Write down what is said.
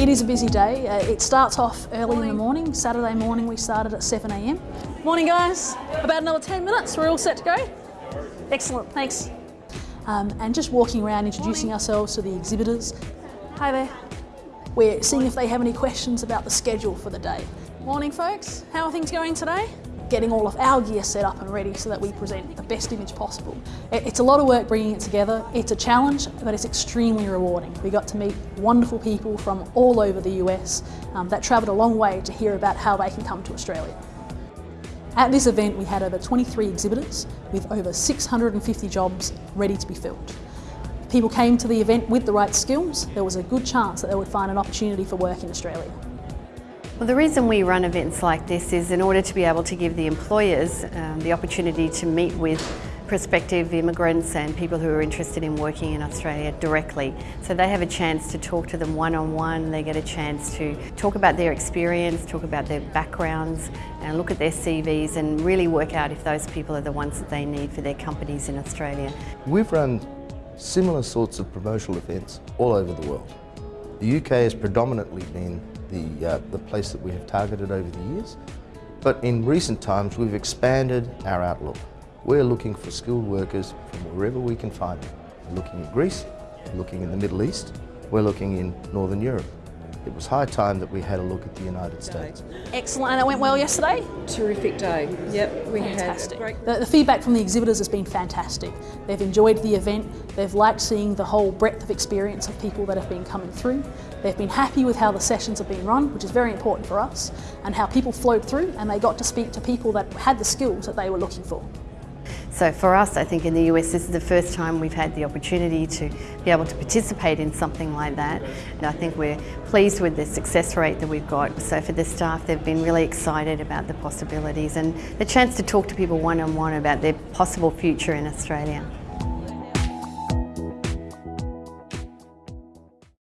It is a busy day. Uh, it starts off early in the morning. Saturday morning we started at 7am. Morning guys. About another 10 minutes. We're all set to go. Excellent, thanks. Um, and just walking around introducing ourselves to the exhibitors. Hi there. We're seeing if they have any questions about the schedule for the day. Morning folks. How are things going today? Getting all of our gear set up and ready so that we present the best image possible. It's a lot of work bringing it together. It's a challenge, but it's extremely rewarding. We got to meet wonderful people from all over the US um, that travelled a long way to hear about how they can come to Australia. At this event, we had over 23 exhibitors with over 650 jobs ready to be filled. People came to the event with the right skills, there was a good chance that they would find an opportunity for work in Australia. Well, the reason we run events like this is in order to be able to give the employers um, the opportunity to meet with prospective immigrants and people who are interested in working in Australia directly. So they have a chance to talk to them one-on-one, -on -one. they get a chance to talk about their experience, talk about their backgrounds and look at their CVs and really work out if those people are the ones that they need for their companies in Australia. We've run similar sorts of promotional events all over the world. The UK has predominantly been the, uh, the place that we have targeted over the years. But in recent times, we've expanded our outlook. We're looking for skilled workers from wherever we can find them. We're looking at Greece, we're looking in the Middle East, we're looking in Northern Europe it was high time that we had a look at the United States. Excellent, and it went well yesterday? Terrific day, yep. We fantastic. had great... the, the feedback from the exhibitors has been fantastic. They've enjoyed the event, they've liked seeing the whole breadth of experience of people that have been coming through. They've been happy with how the sessions have been run, which is very important for us, and how people flowed through and they got to speak to people that had the skills that they were looking for. So for us, I think in the US, this is the first time we've had the opportunity to be able to participate in something like that. And I think we're pleased with the success rate that we've got. So for the staff, they've been really excited about the possibilities and the chance to talk to people one-on-one -on -one about their possible future in Australia.